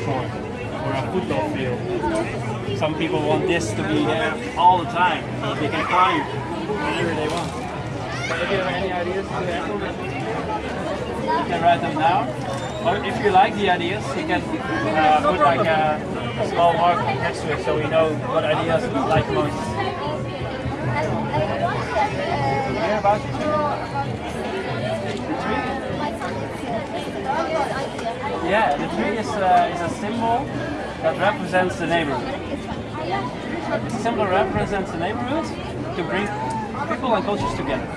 or a football field. Some people want this to be there all the time. They can climb whenever they want. So if you have any ideas to implement, you can write them down. Or if you like the ideas, you can uh, put like a small mark next to it so we know what ideas you like most. Hear about tree? The tree? Yeah, the tree is, uh, is a symbol that represents the neighborhood. The symbol represents the neighborhood to bring people and cultures together.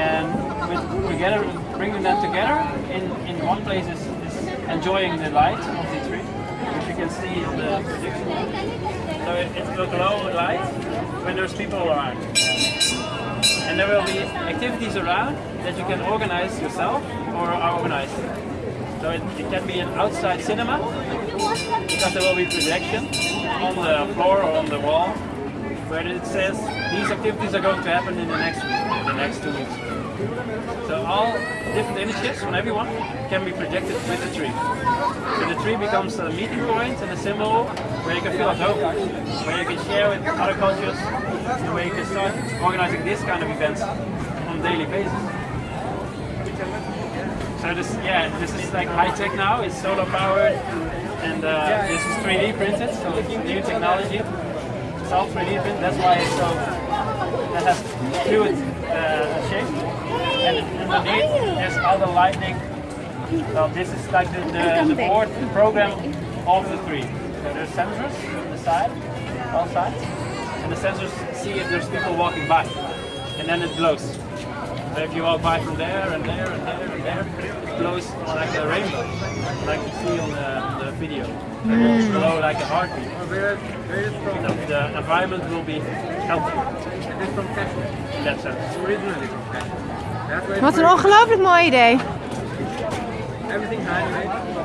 And with together, bringing them together in, in one place is, is enjoying the light of the tree, which you can see on the projection. So it, it will glow light when there's people around. And there will be activities around that you can organize yourself or are organized. So it, it can be an outside cinema because there will be projection on the floor or on the wall where it says these activities are going to happen in the next week the next two weeks. So all different images from everyone can be projected with the tree. So the tree becomes a meeting point and a symbol where you can feel at home, where you can share with other cultures, and where you can start organizing this kind of events on a daily basis. So this, yeah, this is like high tech now. It's solar powered, and uh, this is 3D printed, so it's new technology. It's all 3D printed. That's why it's so that has fluid uh, shape. And underneath there's all the lightning. So this is like the, the, the board, the program of the tree. So there's sensors on the side, all sides, and the sensors see if there's people walking by, and then it glows. So if you walk by from there and there and there and there, it glows like a rainbow, like you see on the, the video. It will glow like a heartbeat. Where, where is it from? The, the environment will be healthy It is from Kashmir. in that sense. Originally from Kashmir. That's Wat een ongelooflijk mooi idee. everything handmade.